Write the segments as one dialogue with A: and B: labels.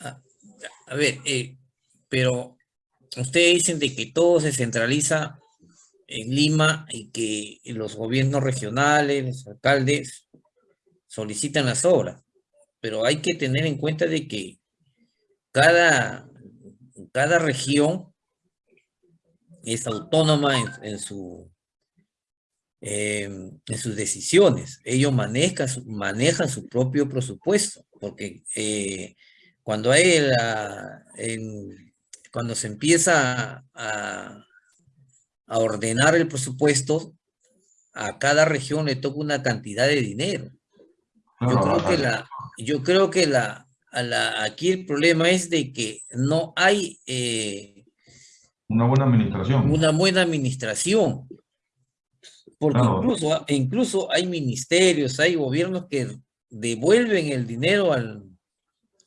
A: A, ver, eh, pero ustedes dicen de que todo se centraliza en Lima y que los gobiernos regionales, los alcaldes solicitan las obras, pero hay que tener en cuenta de que cada, cada región es autónoma en, su, em, en sus decisiones. Ellos manejan, manejan su propio presupuesto, porque eh, cuando hay la, cuando se empieza a, a ordenar el presupuesto, a cada región le toca una cantidad de dinero. Yo creo que la, yo creo que la, aquí el problema es de que no hay eh,
B: una buena administración.
A: Una buena administración. Porque incluso, incluso hay ministerios, hay gobiernos que devuelven el dinero al,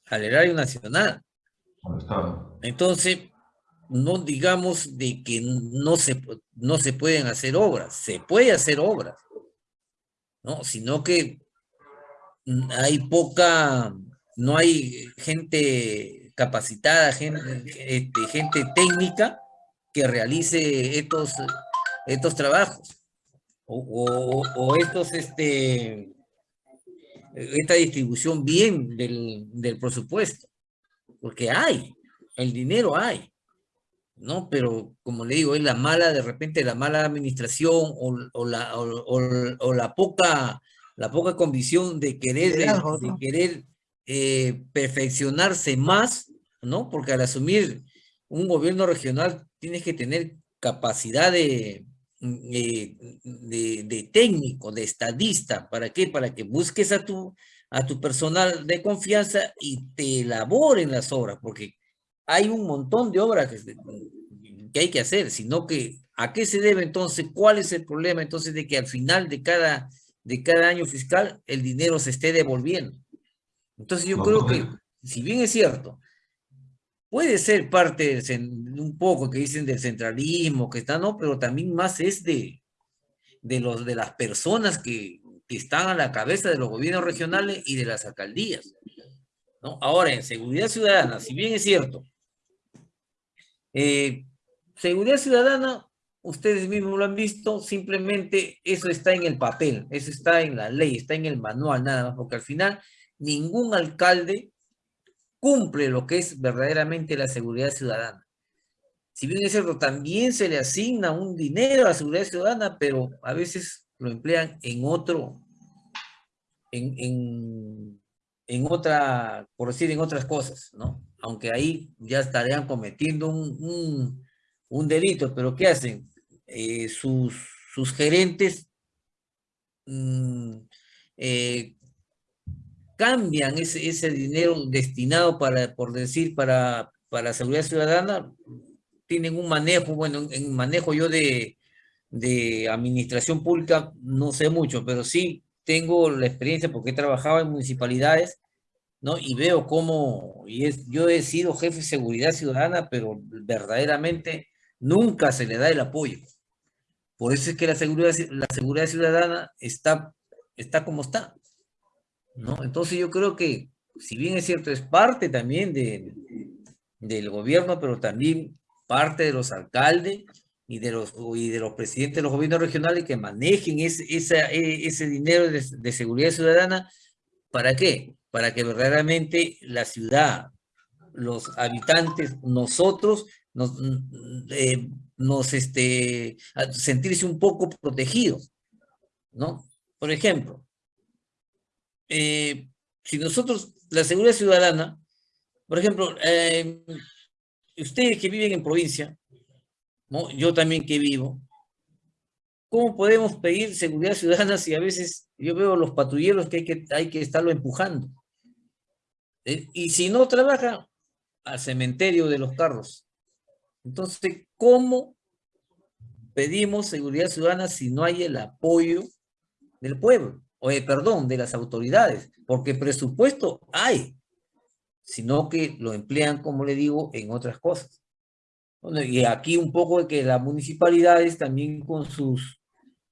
A: al erario nacional. Entonces, no digamos de que no se, no se pueden hacer obras, se puede hacer obras, ¿no? Sino que hay poca, no hay gente capacitada, gente, este, gente técnica que realice estos, estos trabajos o, o, estos, este, esta distribución bien del, del presupuesto, porque hay, el dinero hay. ¿no? Pero como le digo, es la mala, de repente la mala administración o, o la, o, la poca la poca convicción de querer, de, querer eh, perfeccionarse más, ¿no? Porque al asumir un gobierno regional tienes que tener capacidad de, eh, de, de, técnico, de estadista. ¿Para qué? Para que busques a tu, a tu personal de confianza y te elaboren las obras, porque hay un montón de obras que, que hay que hacer, sino que ¿a qué se debe entonces? ¿Cuál es el problema entonces de que al final de cada de cada año fiscal el dinero se esté devolviendo. Entonces yo creo que, si bien es cierto, puede ser parte un poco que dicen del centralismo, que está, no, pero también más es de, de, los, de las personas que, que están a la cabeza de los gobiernos regionales y de las alcaldías. ¿no? Ahora, en seguridad ciudadana, si bien es cierto, eh, seguridad ciudadana ustedes mismos lo han visto, simplemente eso está en el papel, eso está en la ley, está en el manual nada más, porque al final ningún alcalde cumple lo que es verdaderamente la seguridad ciudadana. Si bien es cierto, también se le asigna un dinero a la seguridad ciudadana, pero a veces lo emplean en otro, en, en, otra, por decir, en otras cosas, ¿no? Aunque ahí ya estarían cometiendo un, un delito, pero ¿qué hacen? Eh, sus, sus, gerentes mm, eh, cambian ese, ese, dinero destinado para, por decir, para, para seguridad ciudadana, tienen un manejo, bueno, en manejo yo de, de administración pública no sé mucho, pero sí tengo la experiencia porque he trabajado en municipalidades, ¿no? Y veo cómo, y es, yo he sido jefe de seguridad ciudadana, pero verdaderamente nunca se le da el apoyo. Por eso es que la seguridad, la seguridad ciudadana está, está como está. ¿No? Entonces yo creo que, si bien es cierto, es parte también de, del gobierno, pero también parte de los alcaldes y de los, y de los presidentes de los gobiernos regionales que manejen ese, e, ese dinero de, de seguridad ciudadana. ¿Para qué? Para que verdaderamente la ciudad, los habitantes, nosotros, nos, eh, nos este, sentirse un poco protegidos, ¿no? Por ejemplo, eh, si nosotros, la seguridad ciudadana, por ejemplo, eh, ustedes que viven en provincia, yo también que vivo, ¿cómo podemos pedir seguridad ciudadana si a veces yo veo los patrulleros que hay que, hay que estarlo empujando? ¿Eh? Y si no trabaja, al cementerio de los carros. Entonces, ¿cómo pedimos seguridad ciudadana si no hay el apoyo del pueblo? Perdón, de las autoridades, porque presupuesto hay, sino que lo emplean, como le digo, en otras cosas. y aquí un poco de que las municipalidades también con sus,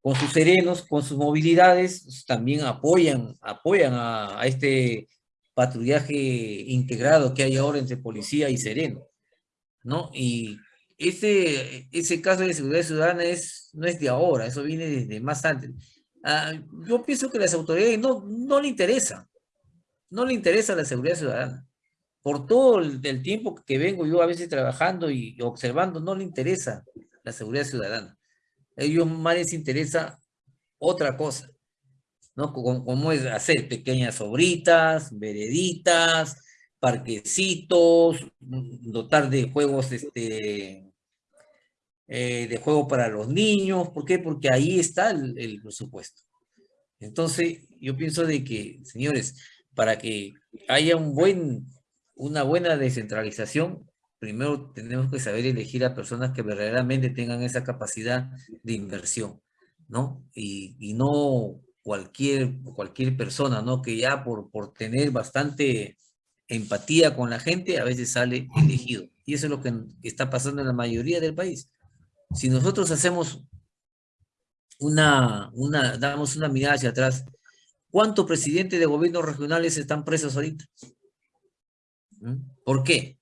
A: con sus serenos, con sus movilidades, también apoyan, apoyan a, este, patrullaje integrado que hay ahora entre policía y sereno, ¿no? Y ese, ese caso de seguridad ciudadana es, no es de ahora, eso viene desde más antes. Ah, yo pienso que las autoridades no, no le interesa, no le interesa la seguridad ciudadana. Por todo el, tiempo que vengo yo a veces trabajando y observando, no le interesa la seguridad ciudadana. A ellos más les interesa otra cosa, ¿no? Como, es hacer pequeñas obritas, vereditas, parquecitos, dotar de juegos, este, eh, de juego para los niños. ¿Por qué? Porque ahí está el, presupuesto. Entonces, yo pienso de que, señores, para que haya un buen, una buena descentralización, primero tenemos que saber elegir a personas que verdaderamente tengan esa capacidad de inversión, ¿no? Y, y no cualquier, cualquier persona, ¿no? Que ya por, por tener bastante empatía con la gente, a veces sale elegido. Y eso es lo que está pasando en la mayoría del país. Si nosotros hacemos una, una, damos una mirada hacia atrás, ¿cuántos presidentes de gobiernos regionales están presos ahorita? ¿Mm? ¿Por qué?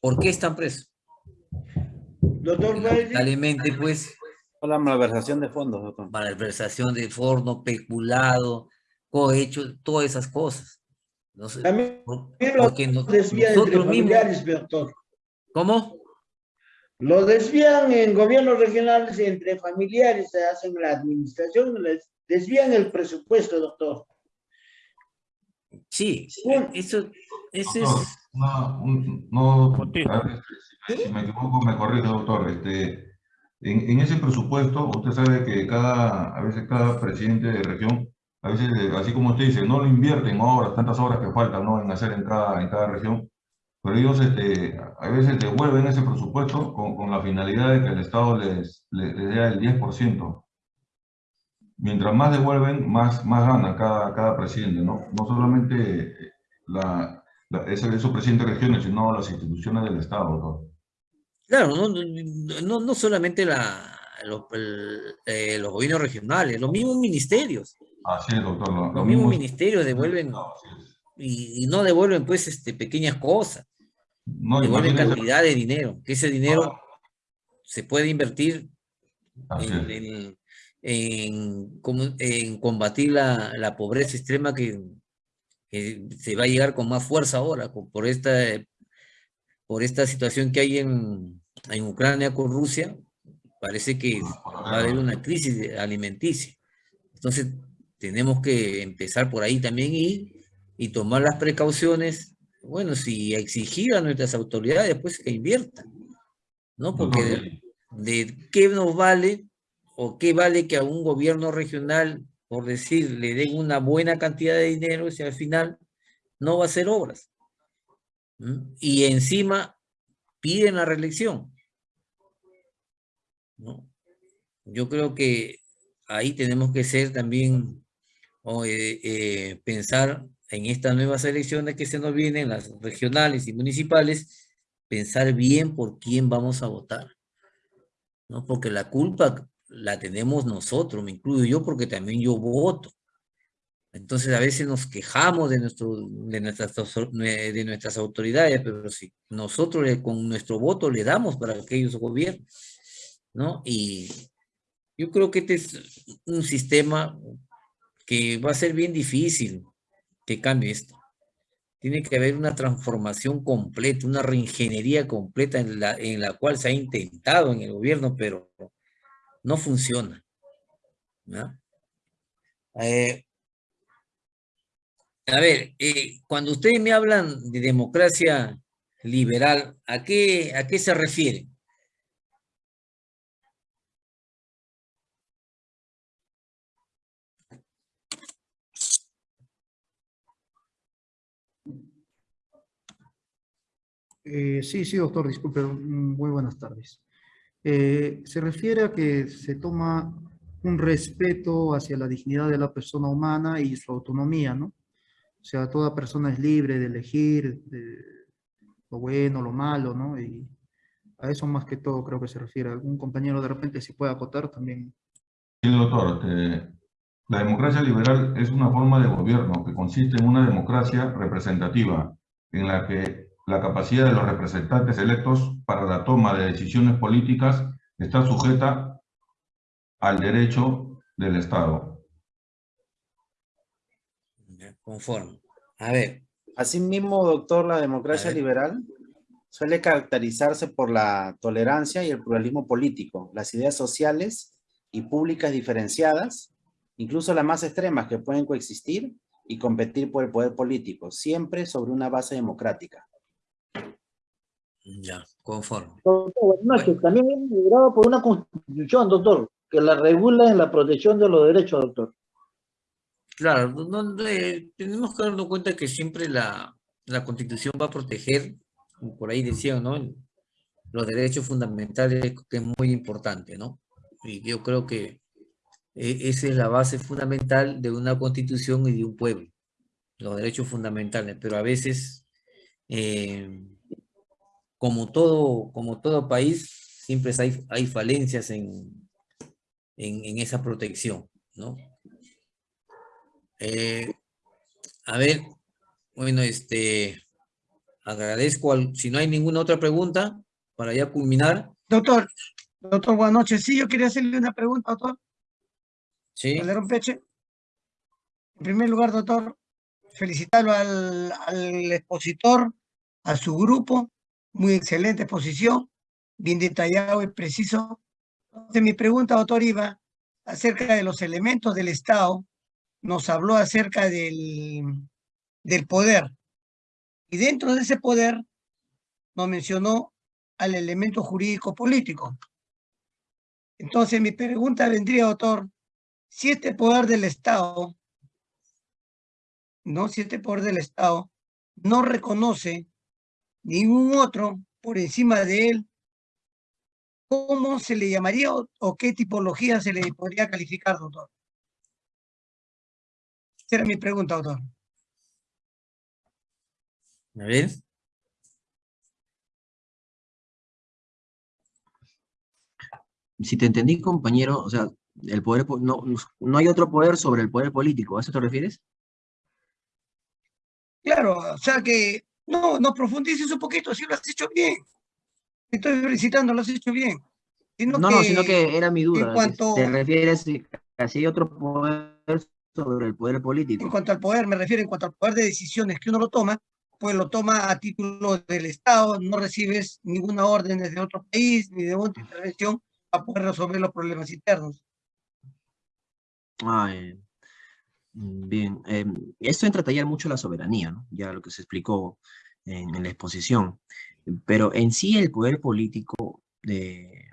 A: ¿Por qué están presos?
C: Doctor
A: Lamentablemente, pues...
D: Por la malversación de fondos, doctor.
A: Malversación de fondos, peculado, cohecho, todas esas cosas.
C: No sé, También porque no, nosotros mismos... doctor.
A: ¿Cómo?
C: Lo desvían en gobiernos regionales entre familiares, se hacen la administración, les desvían el presupuesto, doctor.
A: Sí, eso, eso es
B: no, no, si me equivoco me corrige, doctor. Este, en, en, ese presupuesto, usted sabe que cada, a veces cada presidente de región, a veces, así como usted dice, no lo invierten horas, tantas horas que faltan ¿no? en hacer en cada, en cada región, pero ellos este, a veces devuelven ese presupuesto con, con la finalidad de que el Estado les, les, les dé el 10%. Mientras más devuelven, más, más gana cada, cada presidente, ¿no? No solamente la, es esos presidente de regiones, sino las instituciones del Estado. ¿no?
A: Claro, no, no, no solamente la, los, eh, los gobiernos regionales, los mismos ministerios.
B: Así es, doctor.
A: Lo, los mismos ministerios devuelven y, y, no devuelven pues este, pequeñas cosas. No, devuelven cantidad de dinero, que ese dinero se puede invertir en, en, en, en, combatir la, la pobreza extrema que, que se va a llegar con más fuerza ahora por esta, por esta situación que hay en, en Ucrania con Rusia, parece que va a haber una crisis alimenticia. Entonces, tenemos que empezar por ahí también y, y tomar las precauciones, bueno, si exigir a nuestras autoridades, pues que inviertan, ¿no? Porque de, de, qué nos vale o qué vale que a un gobierno regional por decir, le den una buena cantidad de dinero y al final no va a hacer obras. Y encima piden la reelección. ¿no? Yo creo que ahí tenemos que ser también, o, eh, eh, pensar en estas nuevas elecciones que se nos vienen, las regionales y municipales, pensar bien por quién vamos a votar. ¿no? Porque la culpa la tenemos nosotros, me incluyo yo porque también yo voto. Entonces a veces nos quejamos de, nuestro, de, nuestras, de nuestras autoridades, pero si nosotros con nuestro voto le damos para que ellos gobiernen, ¿no? Y yo creo que este es un sistema que va a ser bien difícil que cambie esto. Tiene que haber una transformación completa, una reingeniería completa en la, en la cual se ha intentado en el gobierno, pero no funciona. Eh, a ver, eh, cuando ustedes me hablan de democracia liberal, ¿a qué, a qué se refiere?
E: Eh, sí, sí, doctor, disculpe, muy buenas tardes. Eh, se refiere a que se toma un respeto hacia la dignidad de la persona humana y su autonomía, ¿no? O sea, toda persona es libre de elegir lo bueno, lo malo, ¿no? Y a eso más que todo creo que se refiere. Algún compañero de repente si puede acotar también.
B: Sí, doctor. Este, La democracia liberal es una forma de gobierno que consiste en una democracia representativa, en la que la capacidad de los representantes electos para la toma de decisiones políticas está sujeta al derecho del Estado.
A: Conforme. A ver.
D: Asimismo, doctor, la democracia liberal suele caracterizarse por la tolerancia y el pluralismo político, las ideas sociales y públicas diferenciadas, incluso las más extremas que pueden coexistir y competir por el poder político, siempre sobre una base democrática.
A: Ya, conforme.
C: Doctor, También es liderado por una constitución, doctor, que la regula en la protección de los derechos, doctor.
A: Claro, no, tenemos que darnos cuenta que siempre la, la constitución va a proteger, por ahí decían, ¿no? Los derechos fundamentales, que es muy importante, ¿no? Y yo creo que e, esa es la base fundamental de una constitución y de un pueblo, los derechos fundamentales, pero a veces, eh, como, todo, como todo país, siempre hay, hay falencias en, en, esa protección, ¿no? Eh, a ver, bueno, este, agradezco, al, si no hay ninguna otra pregunta, para ya culminar.
F: Doctor, doctor, buenas noches. Sí, yo quería hacerle una pregunta, doctor.
A: Sí.
F: Peche. En primer lugar, doctor, felicitarlo al, al expositor, a su grupo, muy excelente exposición, bien detallado y preciso. Entonces, mi pregunta, doctor Iba, acerca de los elementos del Estado, nos habló acerca del, del poder. Y dentro de ese poder nos mencionó al elemento jurídico político. Entonces mi pregunta vendría, doctor, si este poder del Estado, no, si este poder del Estado no reconoce ningún otro por encima de él, ¿cómo se le llamaría o, qué tipología se le podría calificar, doctor? Esa era mi pregunta, doctor.
A: A ver.
G: Si te entendí, compañero, o sea, el poder, no, no hay otro poder sobre el poder político, ¿a eso te refieres?
F: Claro, o sea que no, no profundices un poquito, si lo has hecho bien. Estoy felicitando, lo has hecho bien.
G: no, no, sino que era mi duda. ¿Te refieres a si hay otro poder sobre el poder político?
F: En cuanto al poder, me refiero en cuanto al poder de decisiones que uno lo toma, pues lo toma a título del Estado, no recibes ninguna orden desde otro país ni de otra intervención para poder resolver los problemas internos.
G: Ah, eh, bien, em, esto entra a tallar mucho la soberanía, ¿no? ya lo que se explicó en, la exposición, pero en sí el poder político eh,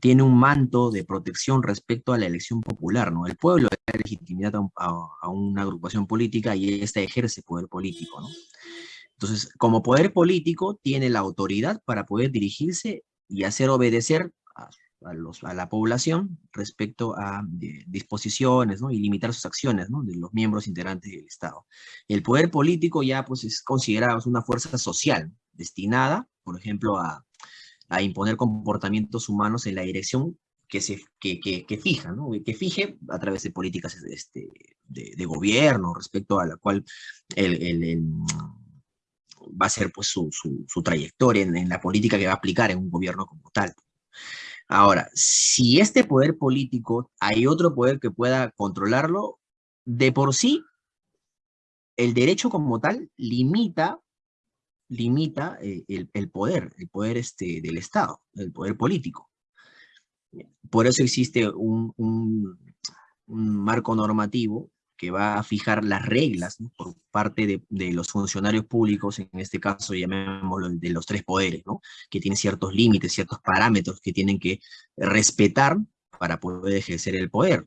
G: tiene un manto de protección respecto a la elección popular, ¿no? El pueblo da legitimidad a, una agrupación política y ésta ejerce poder político, ¿no? Entonces, como poder político, tiene la autoridad para poder dirigirse y hacer obedecer a, a la población respecto a disposiciones ¿no? y limitar sus acciones de los miembros integrantes del Estado. El poder político ya pues, es considerado una fuerza social destinada, por ejemplo, a, imponer comportamientos humanos en la dirección que, se, que, que, fija, ¿no? que fije a través de políticas este, de, gobierno respecto a la cual va a ser pues, su, su, trayectoria en, la política que va a aplicar en un gobierno como tal. Ahora, si este poder político hay otro poder que pueda controlarlo, de por sí, el derecho como tal limita limita eh, el, poder, el poder este, del Estado, el poder político. Por eso existe un, un, marco normativo que va a fijar las reglas por parte de, de, los funcionarios públicos, en este caso llamémoslo de los tres poderes, ¿no? que tienen ciertos límites, ciertos parámetros que tienen que respetar para poder ejercer el poder.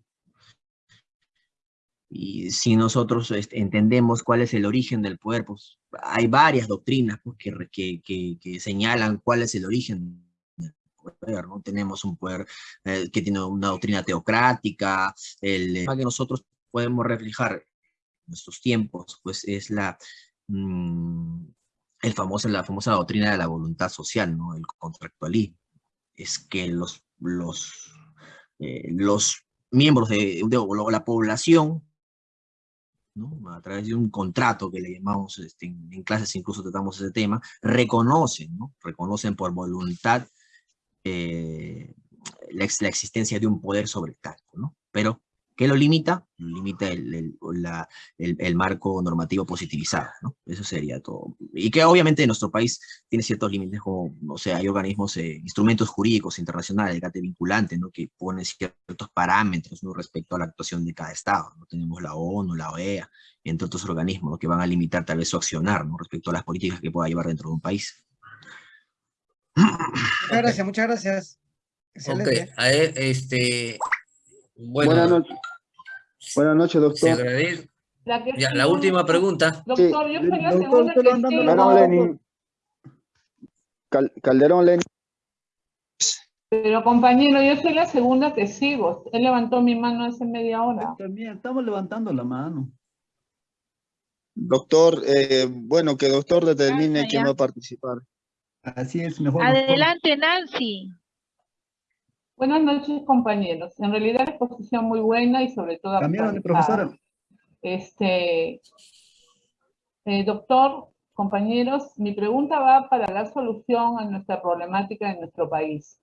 G: Y si nosotros este, entendemos cuál es el origen del poder, pues hay varias doctrinas pues, que, que, que, señalan cuál es el origen del poder, ¿no? Tenemos un poder eh, que tiene una doctrina teocrática, el que nosotros podemos reflejar nuestros tiempos, pues es la, mm, el famoso, la famosa doctrina de la voluntad social, ¿no? El contractualismo. Es que los, los, eh, los miembros de, la población, ¿no? a través de un contrato que le llamamos, este, en, clases incluso tratamos ese tema, reconocen, ¿no? reconocen por voluntad eh, la, la, existencia de un poder sobre el cargo, ¿no? Pero ¿Qué lo limita? Lo limita el, el, la, el, el, marco normativo positivizado, ¿no? Eso sería todo. Y que obviamente en nuestro país tiene ciertos límites, como, o sea, hay organismos, eh, instrumentos jurídicos internacionales, el GATE vinculante, ¿no? Que ponen ciertos parámetros, ¿no? Respecto a la actuación de cada Estado, ¿no? Tenemos la ONU, la OEA, entre otros organismos, ¿no? Que van a limitar tal vez su accionar, ¿no? Respecto a las políticas que pueda llevar dentro de un país.
F: Muchas gracias, muchas gracias.
A: Excelente. Ok, a ver, este, bueno,
H: Buenas noches. Buenas noches, doctor.
A: La, ya, la última pregunta.
I: Doctor, yo soy la segunda que
H: Calderón Lenin. Cal Calderón Lenin.
I: Pero compañero, yo soy la segunda que sigo. Él levantó mi mano hace media hora.
E: También estamos levantando la mano.
H: Doctor, eh, bueno, que doctor determine quién va a participar.
E: Así es, mejor.
J: Adelante, doctor. Nancy.
I: Buenas noches, compañeros. En realidad la exposición muy buena y sobre todo...
E: Cambiaron de profesora.
I: Este, eh, doctor, compañeros, mi pregunta va para dar solución a nuestra problemática en nuestro país.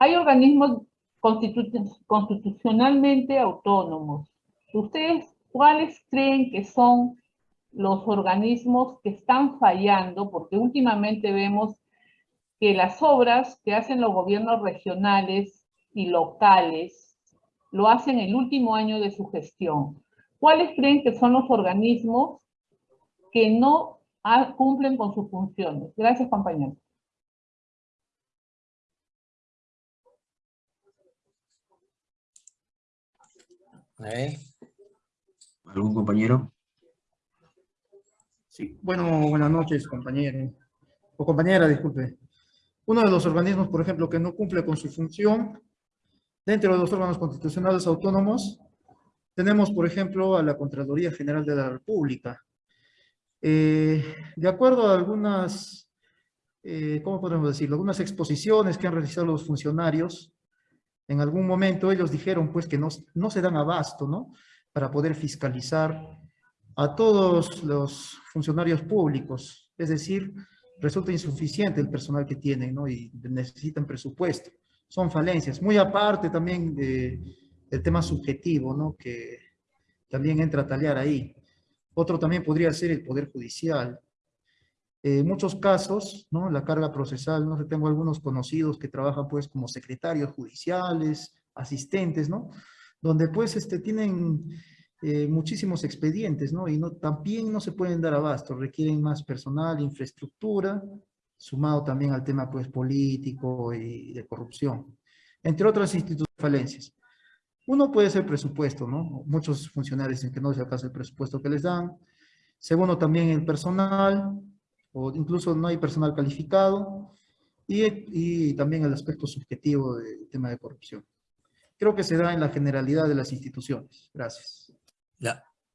I: Hay organismos constitu constitucionalmente autónomos. ¿Ustedes cuáles creen que son los organismos que están fallando? Porque últimamente vemos que las obras que hacen los gobiernos regionales y locales lo hacen el último año de su gestión. ¿Cuáles creen que son los organismos que no cumplen con sus funciones? Gracias, compañeros.
G: ¿Eh? ¿Algún compañero?
E: Sí, bueno, buenas noches, compañero. O compañera, disculpe. Uno de los organismos, por ejemplo, que no cumple con su función, dentro de los órganos constitucionales autónomos, tenemos, por ejemplo, a la Contraloría General de la República. Eh, de acuerdo a algunas, eh, ¿cómo podemos decirlo? Algunas exposiciones que han realizado los funcionarios, en algún momento ellos dijeron pues que no, no se dan abasto, ¿no? Para poder fiscalizar a todos los funcionarios públicos, es decir, resulta insuficiente el personal que tienen, ¿no? Y necesitan presupuesto. Son falencias. Muy aparte también de, del tema subjetivo, ¿no? Que también entra a talear ahí. Otro también podría ser el Poder Judicial. En eh, muchos casos, ¿no? La carga procesal, no tengo algunos conocidos que trabajan pues como secretarios judiciales, asistentes, ¿no? Donde pues este, tienen eh, muchísimos expedientes, ¿no? Y no, también no se pueden dar abasto, requieren más personal, infraestructura, sumado también al tema, pues, político y de corrupción, entre otras instituciones falencias. Uno puede ser presupuesto, ¿no? Muchos funcionarios dicen que no se alcanza el presupuesto que les dan. Segundo, también el personal, o incluso no hay personal calificado. Y, y también el aspecto subjetivo del tema de corrupción. Creo que se da en la generalidad de las instituciones. Gracias.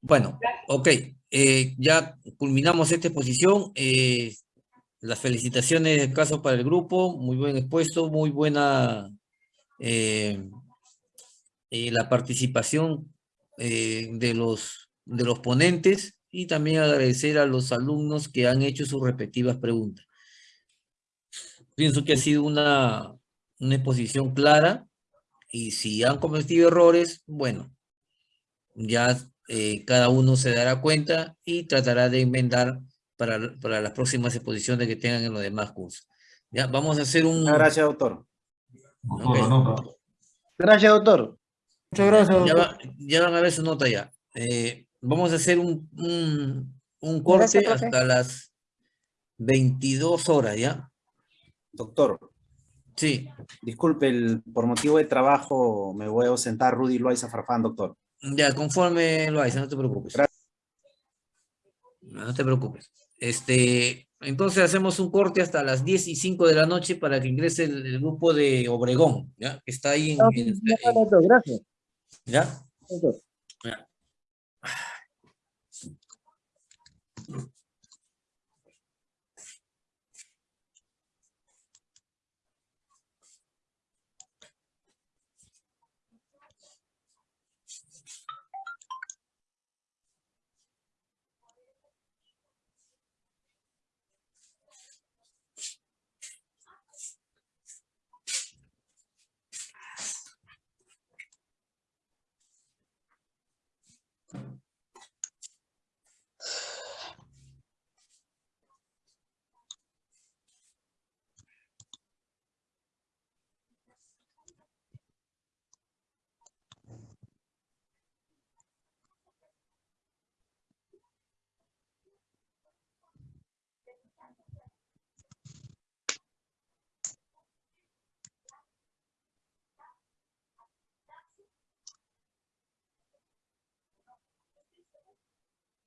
A: Bueno, ok. Eh, ya culminamos esta exposición. Eh, las felicitaciones del caso para el grupo. Muy buen expuesto, muy buena eh, la participación de, los, de los ponentes y también agradecer a los alumnos que han hecho sus respectivas preguntas. Pienso que ha sido una, una exposición clara y si han cometido errores, bueno, ya eh, cada uno se dará cuenta y tratará de enmendar para, para las próximas exposiciones que tengan en los demás cursos. Ya, vamos a hacer un...
D: Gracias, doctor.
B: Okay.
H: Gracias, doctor.
E: Muchas gracias,
A: Ya, va, ya, van a ver su nota ya. Eh, vamos a hacer un, un, un corte gracias, hasta las 22 horas, ¿ya?
D: Doctor.
A: Sí.
D: Disculpe, el, por motivo de trabajo me voy a ausentar Rudy Loaiza Farfán, doctor.
A: Ya, conforme lo hay, no te preocupes. No te preocupes. Este, entonces hacemos un corte hasta las 10 y 5 de la noche para que ingrese el, el grupo de Obregón, ¿ya? Que está ahí en...
H: No,
A: en,
H: gracias.
A: ¿Ya? ya.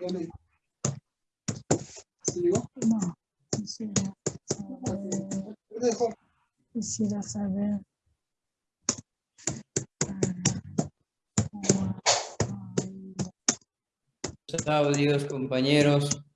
J: No, quisiera saber, quisiera saber
K: compañeros.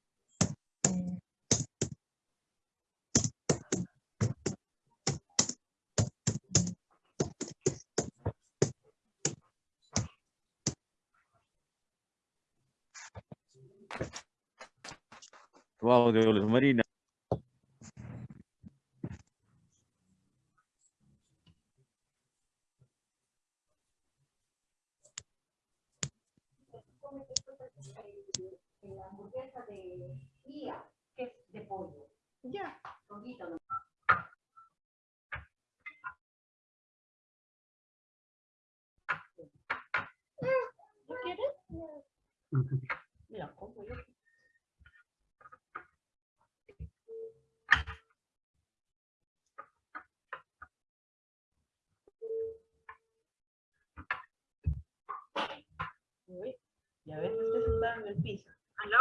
L: Tu audio, Luz Marina.
M: la hamburguesa de IA, que es de pollo. Ya. Poquito no. ¿No quieres? Mira, como yo. Uy, ya ves que estoy sentada en el piso. ¿Aló?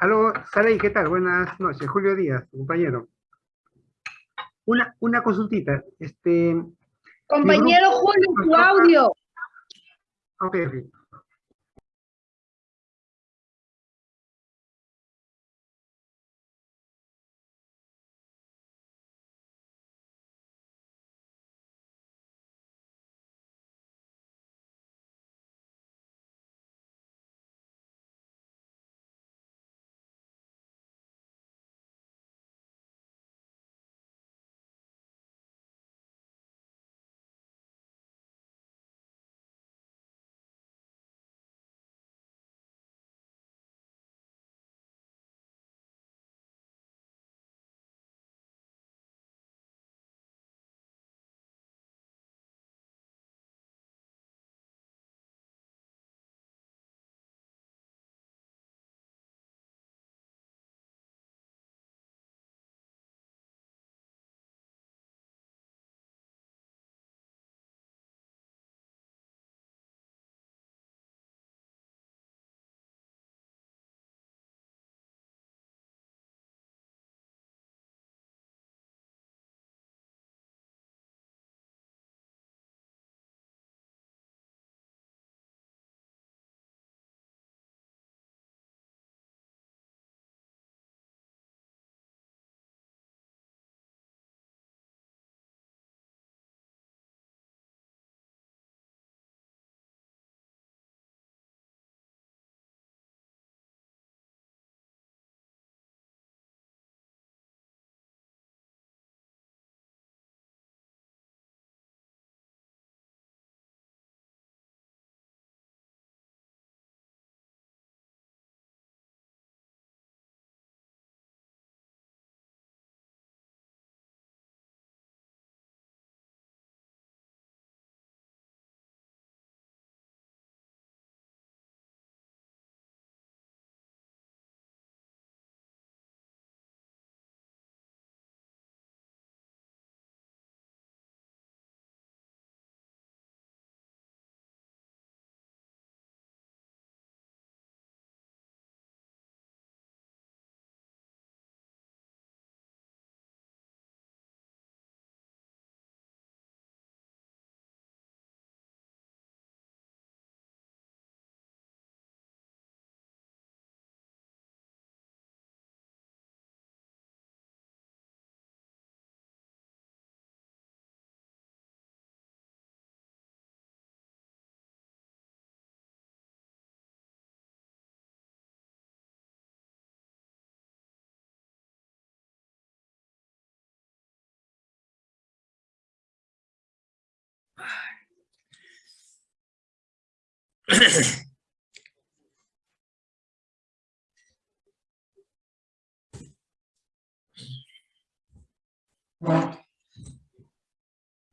N: Aló, Saray, ¿qué tal? Buenas noches. Julio Díaz, compañero. Una, una consultita. Este,
O: Compañero Julio, tu audio.
N: ok, ok.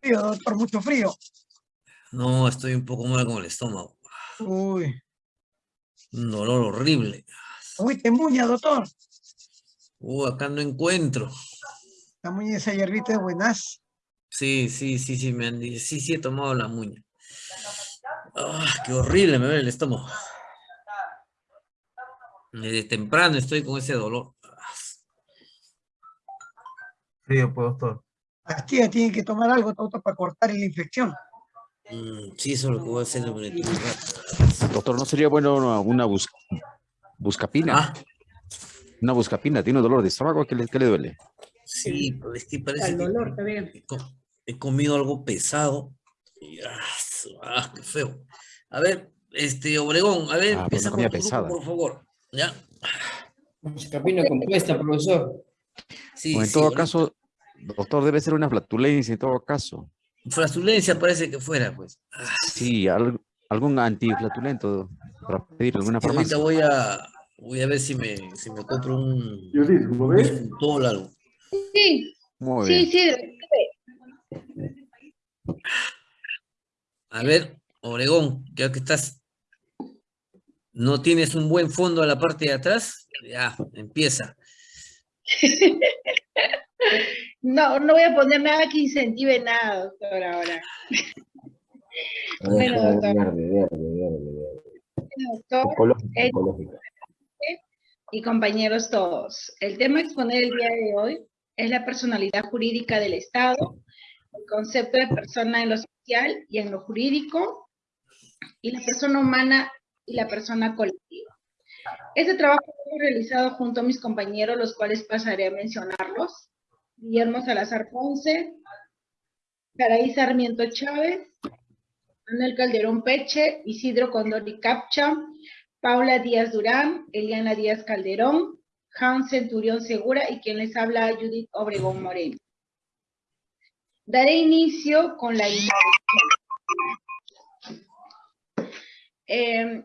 F: Frío, doctor, mucho frío.
A: No, estoy un poco mal con el estómago.
F: Uy.
A: Un dolor horrible.
F: Uy, te muña, doctor.
A: Uh, acá no encuentro.
F: La muña esa hierbita es buenas.
A: Sí, sí, sí, sí, me han dicho. Sí, sí, he tomado la muña. Ah, qué horrible me duele el estómago. Desde temprano estoy con ese dolor.
E: Frío, pues, doctor.
F: Pastilla tiene que tomar algo, doctor, para cortar la infección.
A: Mm, sí, eso es lo que voy a hacer un rato.
L: Doctor, ¿no sería bueno una, una bus- buscapina?
A: Ah.
L: Una buscapina, ¿tiene dolor de estómago? ¿Qué le, qué le duele?
A: Sí, pero es que parece
O: El
A: que
O: dolor también.
A: he, co- he comido algo pesado. Y, ah, ah, qué feo. A ver, este, Obregón, a ver,
L: Ah,
A: empieza
L: por una
A: con tu
L: comida
A: grupo,
L: pesada.
A: por favor. ¿Ya?
K: Buscapina compuesta, profesor.
A: Sí,
L: en
A: sí,
L: todo
A: ahorita-
L: caso, doctor, debe ser una flatulencia en todo caso.
A: Flatulencia parece que fuera, pues.
L: Sí, al- algún antiflatulento para pedir alguna
A: ahorita
L: farmacia.
A: voy a, voy a ver si me, si me compro un,
N: ¿lo ves?
A: un algo.
O: Sí,
L: Muy
O: sí,
L: bien.
O: sí.
A: A ver, Obregón, ya que estás, no tienes un buen fondo a la parte de atrás, ya, empieza.
O: No, no voy a poner nada que incentive nada, doctor, ahora. Bueno, doctor.
P: Verde, verde, verde.
O: Doctor, eh, y compañeros todos. El tema a exponer el día de hoy es la personalidad jurídica del Estado, el concepto de persona en lo social y en lo jurídico, y la persona humana y la persona colectiva. Este trabajo lo he realizado junto a mis compañeros, los cuales pasaré a mencionarlos. Guillermo Salazar Ponce, Caraí Sarmiento Chávez, Manuel Calderón Peche, Isidro Condori Capcha, Paula Díaz Durán, Eliana Díaz Calderón, Hans Centurión Segura y quien les habla Judith Obregón Moreno. Daré inicio con la. Eh,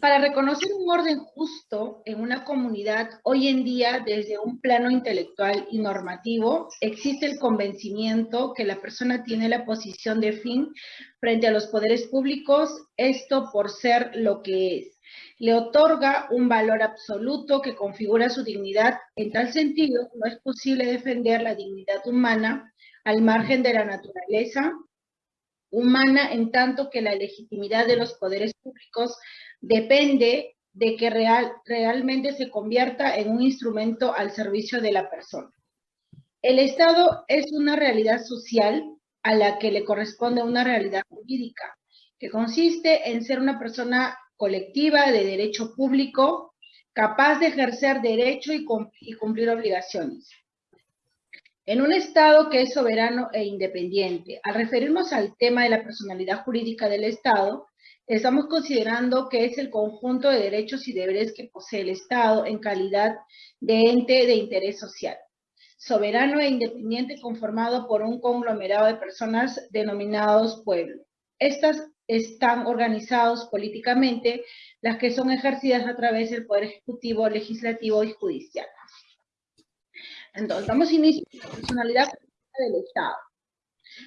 O: para reconocer un orden justo en una comunidad, hoy en día, desde un plano intelectual y normativo, existe el convencimiento que la persona tiene la posición de fin frente a los poderes públicos, esto por ser lo que es. Le otorga un valor absoluto que configura su dignidad. En tal sentido, no es posible defender la dignidad humana al margen de la naturaleza humana, en tanto que la legitimidad de los poderes públicos depende de que real, realmente se convierta en un instrumento al servicio de la persona. El Estado es una realidad social a la que le corresponde una realidad jurídica, que consiste en ser una persona colectiva de derecho público, capaz de ejercer derecho y, cum- y cumplir obligaciones. En un Estado que es soberano e independiente, al referirnos al tema de la personalidad jurídica del Estado, estamos considerando que es el conjunto de derechos y deberes que posee el Estado en calidad de ente de interés social. Soberano e independiente conformado por un conglomerado de personas denominados pueblo. Estas están organizados políticamente, las que son ejercidas a través del Poder Ejecutivo, Legislativo y Judicial. Entonces, damos inicio a la personalidad del Estado.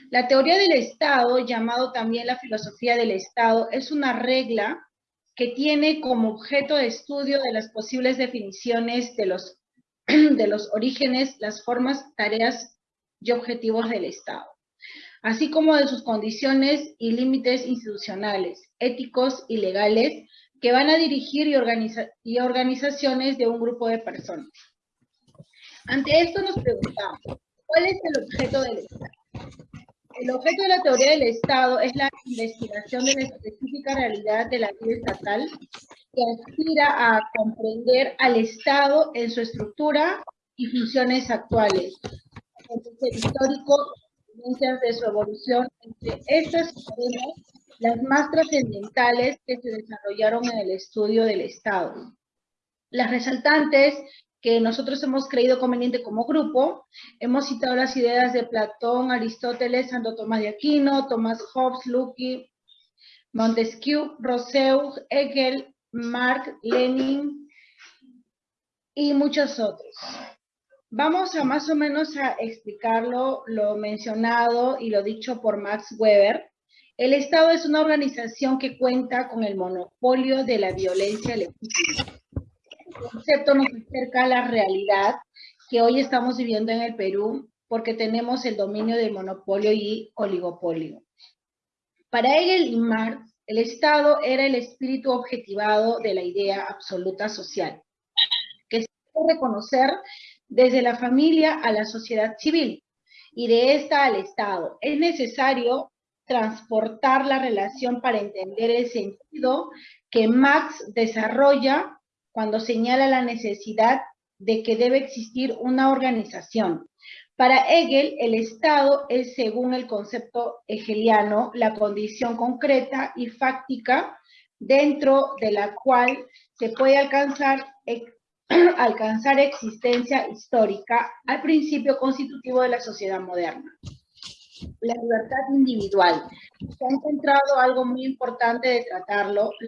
O: La teoría del Estado, llamado también la filosofía del Estado, es una regla que tiene como objeto de estudio de las posibles definiciones de los, de los orígenes, las formas, tareas y objetivos del Estado, así como de sus condiciones y límites institucionales, éticos y legales que van a dirigir y, organiza- y organizaciones de un grupo de personas. Ante esto nos preguntamos, ¿cuál es el objeto del Estado? El objeto de la teoría del Estado es la investigación de la específica realidad de la vida estatal que aspira a comprender al Estado en su estructura y funciones actuales, el histórico, de su evolución, entre estas tenemos las más trascendentales que se desarrollaron en el estudio del Estado. Las resaltantes que nosotros hemos creído conveniente como grupo, hemos citado las ideas de Platón, Aristóteles, Santo Tomás de Aquino, Tomás Hobbes, Lucky, Montesquieu, Rousseau, Hegel, Marx, Lenin y muchos otros. Vamos a más o menos a explicarlo, lo mencionado y lo dicho por Max Weber. El Estado es una organización que cuenta con el monopolio de la violencia legítima. Concepto nos acerca a la realidad que hoy estamos viviendo en el Perú porque tenemos el dominio del monopolio y oligopolio. Para Hegel y Marx, el Estado era el espíritu objetivado de la idea absoluta social, que se puede reconocer desde la familia a la sociedad civil y de esta al Estado. Es necesario transportar la relación para entender el sentido que Marx desarrolla cuando señala la necesidad de que debe existir una organización. Para Hegel, el Estado es, según el concepto hegeliano, la condición concreta y fáctica dentro de la cual se puede alcanzar, alcanzar existencia histórica al principio constitutivo de la sociedad moderna. La libertad individual. Se ha encontrado algo muy importante de tratarlo,